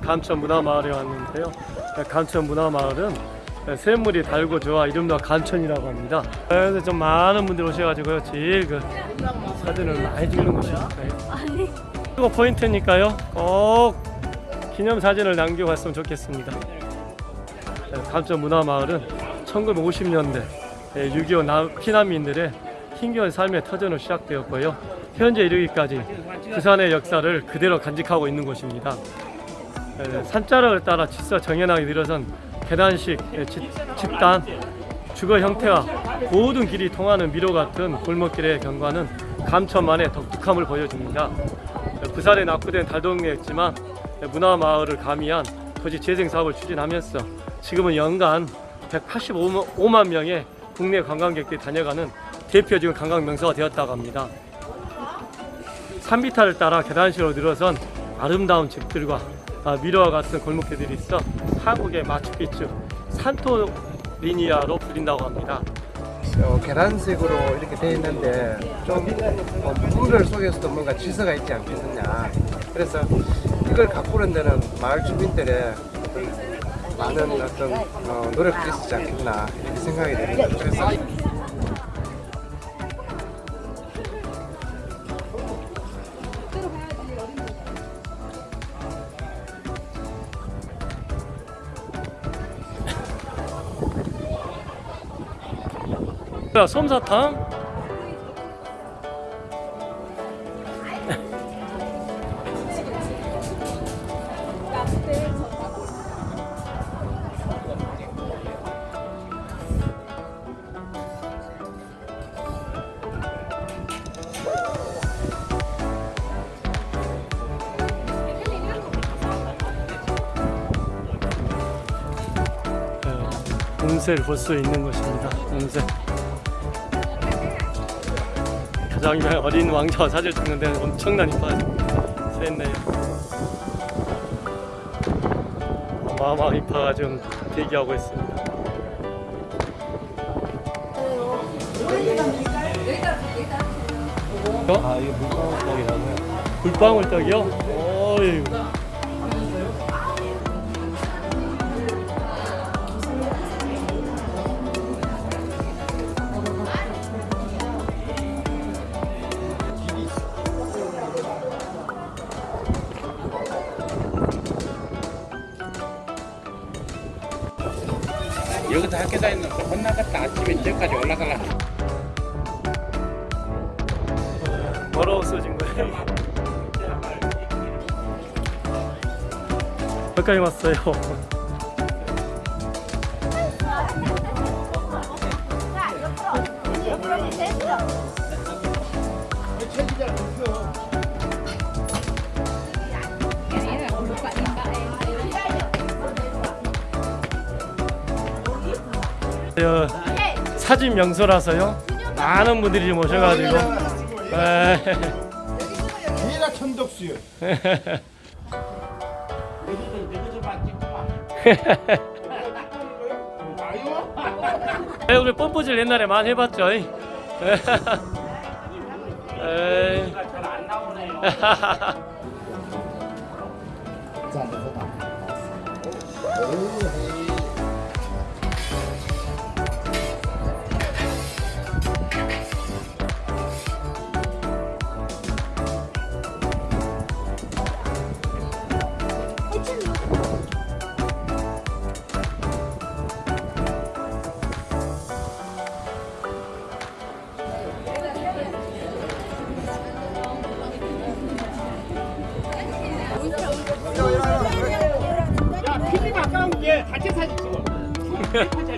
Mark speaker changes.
Speaker 1: 감천 문화마을에 왔는데요. 감천 문화마을은 샘물이 달고 좋아 이름도 감천이라고 합니다. 그래서 좀 많은 분들이 오셔가지고요. 제일 그 사진을 많이 찍는 곳이니까요.
Speaker 2: 아니
Speaker 1: 이거 포인트니까요. 꼭 기념 사진을 남겨갔으면 좋겠습니다. 감천 문화마을은 1950년대 6.25 피난민들의 힘겨운 삶의 터전으로 시작되었고요. 현재 이르기까지 부산의 역사를 그대로 간직하고 있는 곳입니다. 에, 산자락을 따라 질서 정연하게 늘어선 계단식 집단 주거 형태와 모든 길이 통하는 미로 같은 골목길의 경관은 감천만의 독특함을 보여줍니다. 에, 부산에 낙후된 달동네였지만 에, 문화마을을 가미한 토지 재생 사업을 추진하면서 지금은 연간 185만 명의 국내 관광객들이 다녀가는 대표적인 관광 명소가 되었다고 합니다. 3미터를 따라 계단식으로 늘어선 아름다운 집들과 아, 미러와 같은 골목길들이 있어 한국의 마추픽추 산토 리니아로 불린다고 합니다.
Speaker 3: 어, 계란색으로 이렇게 돼 있는데 좀 어, 물을 속에서도 뭔가 질서가 있지 않겠느냐 그래서 이걸 가꾸는 데는 마을 주민들의 많은 어떤 어, 노력이 있지 않겠나 이렇게 생각이 됩니다 그래서
Speaker 1: 야, 솜사탕? 운세를 볼 수 있는 곳입니다. 운세. 유명한 어린 왕자와 사진을 찍는 데는 엄청난 인파가 샜네요. 어마어마한 인파가 지금 대기하고 있습니다. 아 이거 물방울떡이라고요? 물방울떡이요? 어이.
Speaker 4: 여기서 학교 다니는 거 혼나갔다 아침에 저까지 올라가려
Speaker 1: 더러웠어진 거예요. 여기까지 왔어요. 사진 명소라서요. 많은 분들이. 에,
Speaker 5: 얘가 천덕수요.
Speaker 1: 에이, 우리 펌프질 옛날에 많이 해봤죠.
Speaker 5: 哼